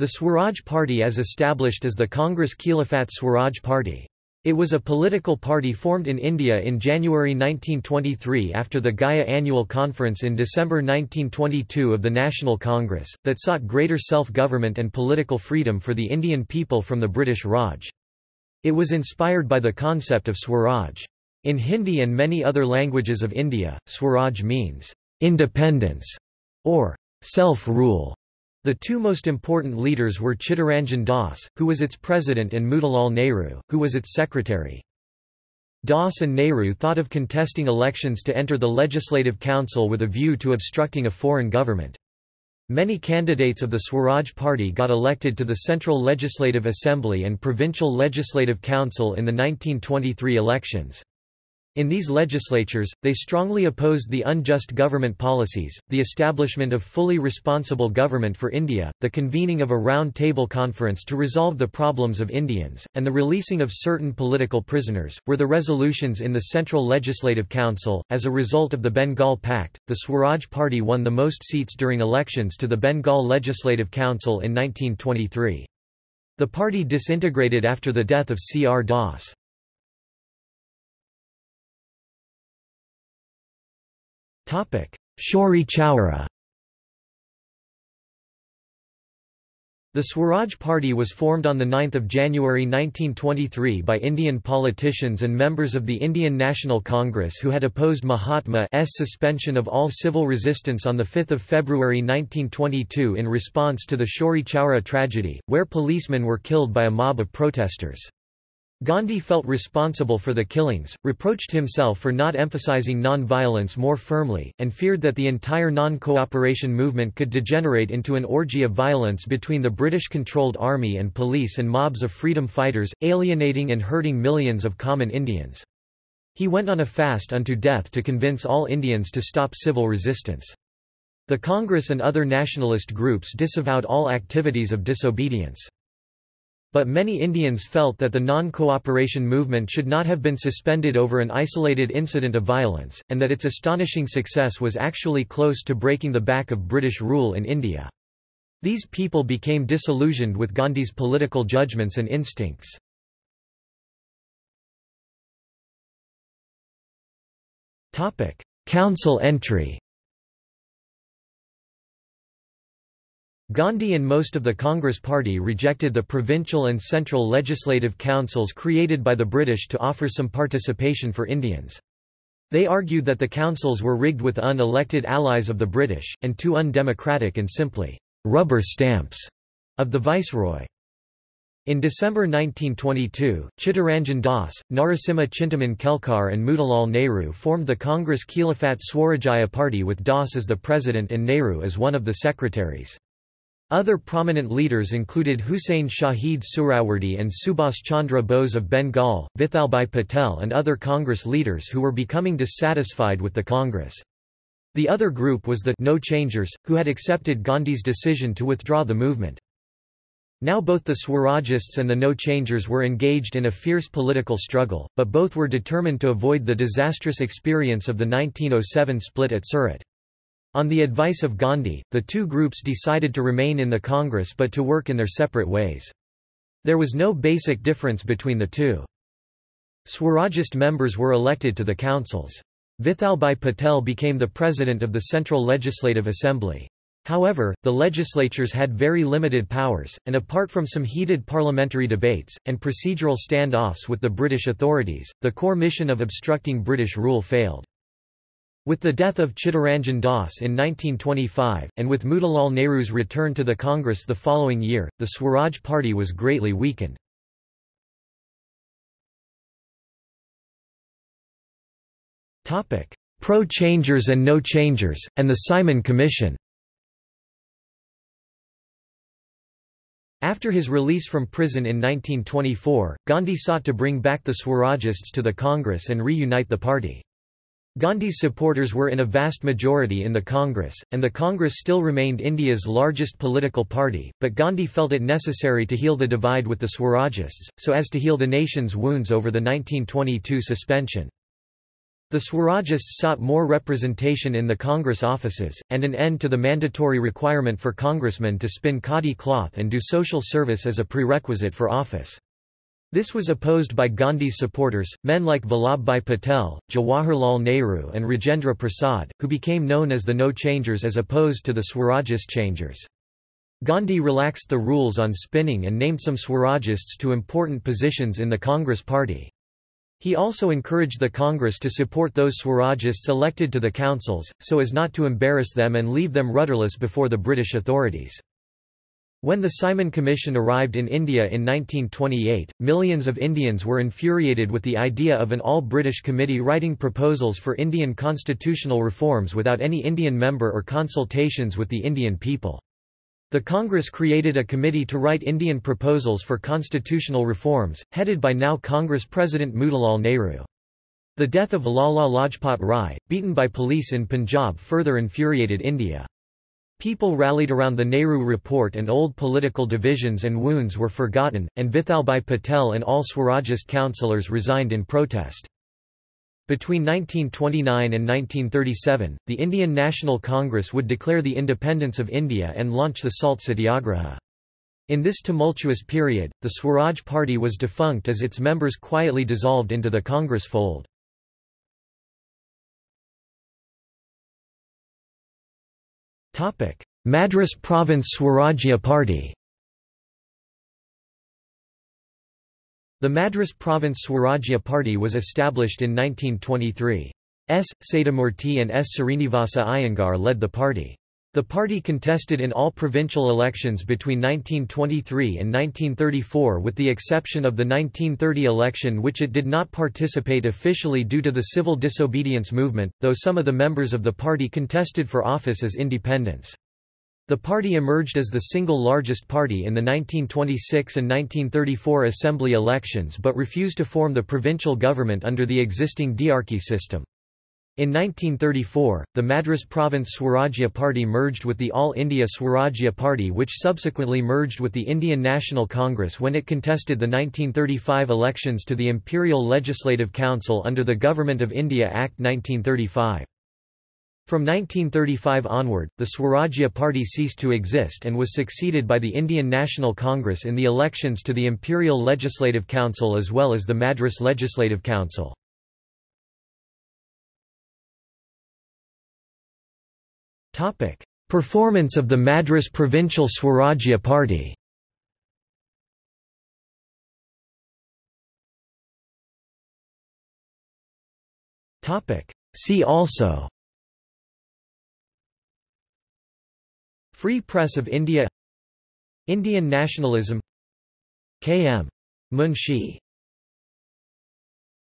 The Swaraj Party as established as the Congress Khilafat Swaraj Party. It was a political party formed in India in January 1923 after the Gaya Annual Conference in December 1922 of the National Congress, that sought greater self-government and political freedom for the Indian people from the British Raj. It was inspired by the concept of Swaraj. In Hindi and many other languages of India, Swaraj means, independence, or self-rule. The two most important leaders were Chittaranjan Das, who was its president and Motilal Nehru, who was its secretary. Das and Nehru thought of contesting elections to enter the Legislative Council with a view to obstructing a foreign government. Many candidates of the Swaraj Party got elected to the Central Legislative Assembly and Provincial Legislative Council in the 1923 elections. In these legislatures, they strongly opposed the unjust government policies, the establishment of fully responsible government for India, the convening of a round-table conference to resolve the problems of Indians, and the releasing of certain political prisoners, were the resolutions in the Central Legislative Council. As a result of the Bengal Pact, the Swaraj Party won the most seats during elections to the Bengal Legislative Council in 1923. The party disintegrated after the death of C. R. Das. Chauri Chaura The Swaraj Party was formed on 9 January 1923 by Indian politicians and members of the Indian National Congress who had opposed Mahatma's suspension of all civil resistance on 5 February 1922 in response to the Chauri Chaura tragedy, where policemen were killed by a mob of protesters. Gandhi felt responsible for the killings, reproached himself for not emphasizing non-violence more firmly, and feared that the entire non-cooperation movement could degenerate into an orgy of violence between the British-controlled army and police and mobs of freedom fighters, alienating and hurting millions of common Indians. He went on a fast unto death to convince all Indians to stop civil resistance. The Congress and other nationalist groups disavowed all activities of disobedience. But many Indians felt that the non-cooperation movement should not have been suspended over an isolated incident of violence, and that its astonishing success was actually close to breaking the back of British rule in India. These people became disillusioned with Gandhi's political judgments and instincts. Council entry Gandhi and most of the Congress Party rejected the provincial and central legislative councils created by the British to offer some participation for Indians. They argued that the councils were rigged with unelected allies of the British, and too undemocratic and simply rubber stamps of the viceroy. In December 1922, Chittaranjan Das, Narasimha Chintaman Kelkar and Motilal Nehru formed the Congress Khilafat Swarajya Party with Das as the president and Nehru as one of the secretaries. Other prominent leaders included Hussain Shahid Suhrawardy and Subhas Chandra Bose of Bengal, Vithalbhai Patel and other Congress leaders who were becoming dissatisfied with the Congress. The other group was the No Changers, who had accepted Gandhi's decision to withdraw the movement. Now both the Swarajists and the No Changers were engaged in a fierce political struggle, but both were determined to avoid the disastrous experience of the 1907 split at Surat. On the advice of Gandhi, the two groups decided to remain in the Congress but to work in their separate ways. There was no basic difference between the two. Swarajist members were elected to the councils. Vithalbhai Patel became the president of the Central Legislative Assembly. However, the legislatures had very limited powers, and apart from some heated parliamentary debates, and procedural standoffs with the British authorities, the core mission of obstructing British rule failed. With the death of Chittaranjan Das in 1925, and with Motilal Nehru's return to the Congress the following year, the Swaraj Party was greatly weakened. Pro-changers and no-changers, and the Simon Commission After his release from prison in 1924, Gandhi sought to bring back the Swarajists to the Congress and reunite the party. Gandhi's supporters were in a vast majority in the Congress, and the Congress still remained India's largest political party, but Gandhi felt it necessary to heal the divide with the Swarajists, so as to heal the nation's wounds over the 1922 suspension. The Swarajists sought more representation in the Congress offices, and an end to the mandatory requirement for congressmen to spin khadi cloth and do social service as a prerequisite for office. This was opposed by Gandhi's supporters, men like Vallabhbhai Patel, Jawaharlal Nehru and Rajendra Prasad, who became known as the No Changers as opposed to the Swarajist Changers. Gandhi relaxed the rules on spinning and named some Swarajists to important positions in the Congress party. He also encouraged the Congress to support those Swarajists elected to the councils, so as not to embarrass them and leave them rudderless before the British authorities. When the Simon Commission arrived in India in 1928, millions of Indians were infuriated with the idea of an all-British committee writing proposals for Indian constitutional reforms without any Indian member or consultations with the Indian people. The Congress created a committee to write Indian proposals for constitutional reforms, headed by now Congress President Motilal Nehru. The death of Lala Lajpat Rai, beaten by police in Punjab further infuriated India. People rallied around the Nehru Report and old political divisions and wounds were forgotten, and Vithalbhai Patel and all Swarajist councillors resigned in protest. Between 1929 and 1937, the Indian National Congress would declare the independence of India and launch the Salt Satyagraha. In this tumultuous period, the Swaraj Party was defunct as its members quietly dissolved into the Congress fold. Madras Province Swarajya Party The Madras Province Swarajya Party was established in 1923. S. Satyamurthy and S. Srinivasa Iyengar led the party. The party contested in all provincial elections between 1923 and 1934 with the exception of the 1930 election which it did not participate officially due to the civil disobedience movement, though some of the members of the party contested for office as independents. The party emerged as the single largest party in the 1926 and 1934 assembly elections but refused to form the provincial government under the existing diarchy system. In 1934, the Madras Province Swarajya Party merged with the All India Swarajya Party which subsequently merged with the Indian National Congress when it contested the 1935 elections to the Imperial Legislative Council under the Government of India Act 1935. From 1935 onward, the Swarajya Party ceased to exist and was succeeded by the Indian National Congress in the elections to the Imperial Legislative Council as well as the Madras Legislative Council. Performance of the Madras Provincial Swarajya Party. See also. Free Press of India. Indian nationalism. K. M. Munshi